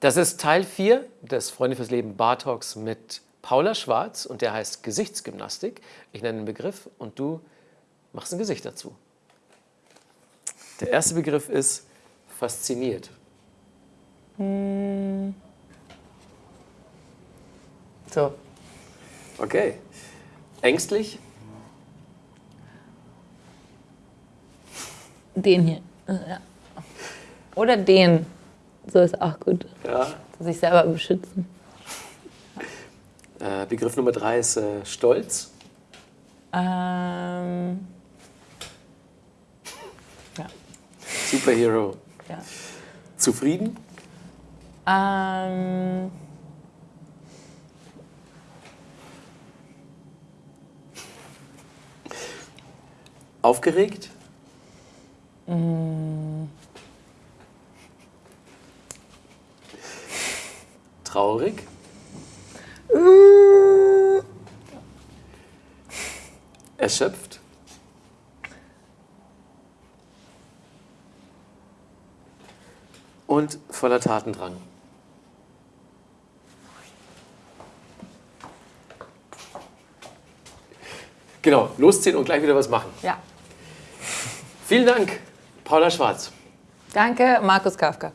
Das ist Teil 4 des Freunde fürs Leben Bar Talks mit Paula Schwarz und der heißt Gesichtsgymnastik. Ich nenne den Begriff und du machst ein Gesicht dazu. Der erste Begriff ist fasziniert. So, Okay. Ängstlich? den hier. Ja. Oder den. So ist auch gut. Ja. Sich selber beschützen. Äh, Begriff Nummer drei ist äh, Stolz. Ähm, ja. Superhero. ja. Zufrieden? Ähm, Aufgeregt? Traurig? Erschöpft? Und voller Tatendrang. Genau, losziehen und gleich wieder was machen. ja. Vielen Dank, Paula Schwarz. Danke, Markus Kafka.